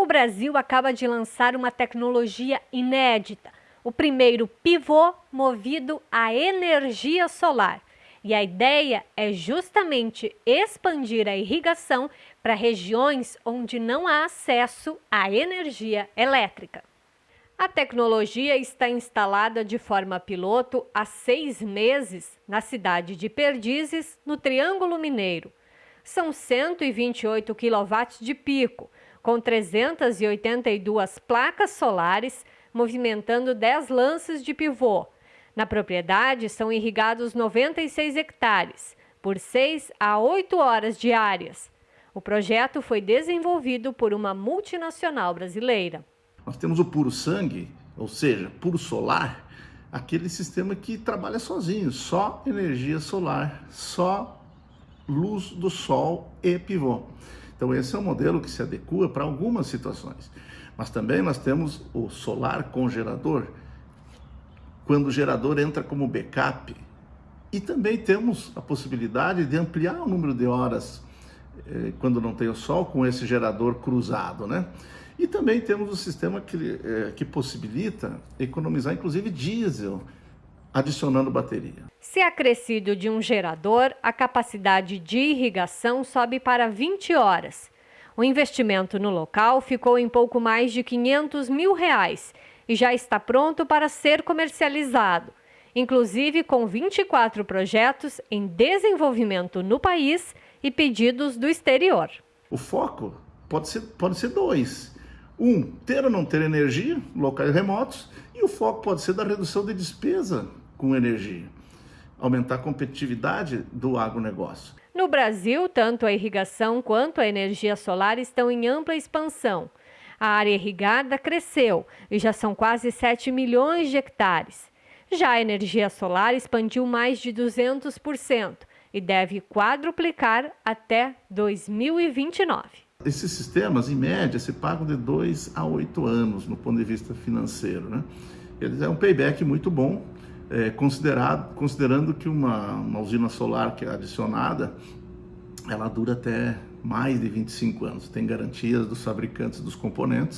O Brasil acaba de lançar uma tecnologia inédita, o primeiro pivô movido a energia solar. E a ideia é justamente expandir a irrigação para regiões onde não há acesso à energia elétrica. A tecnologia está instalada de forma piloto há seis meses na cidade de Perdizes, no Triângulo Mineiro. São 128 kW de pico, com 382 placas solares, movimentando 10 lances de pivô. Na propriedade são irrigados 96 hectares, por 6 a 8 horas diárias. O projeto foi desenvolvido por uma multinacional brasileira. Nós temos o puro sangue, ou seja, puro solar, aquele sistema que trabalha sozinho, só energia solar, só luz do sol e pivô. Então esse é um modelo que se adequa para algumas situações. Mas também nós temos o solar com gerador, quando o gerador entra como backup. E também temos a possibilidade de ampliar o número de horas eh, quando não tem o sol com esse gerador cruzado, né? E também temos o sistema que, eh, que possibilita economizar inclusive diesel, adicionando bateria. Se acrescido de um gerador, a capacidade de irrigação sobe para 20 horas. O investimento no local ficou em pouco mais de 500 mil reais e já está pronto para ser comercializado, inclusive com 24 projetos em desenvolvimento no país e pedidos do exterior. O foco pode ser, pode ser dois. Um, ter ou não ter energia, locais remotos, e o foco pode ser da redução de despesa com energia, aumentar a competitividade do agronegócio. No Brasil, tanto a irrigação quanto a energia solar estão em ampla expansão. A área irrigada cresceu e já são quase 7 milhões de hectares. Já a energia solar expandiu mais de 200% e deve quadruplicar até 2029. Esses sistemas, em média, se pagam de 2 a 8 anos no ponto de vista financeiro. Né? Eles é um payback muito bom é, considerado, considerando que uma, uma usina solar que é adicionada, ela dura até mais de 25 anos. Tem garantias dos fabricantes dos componentes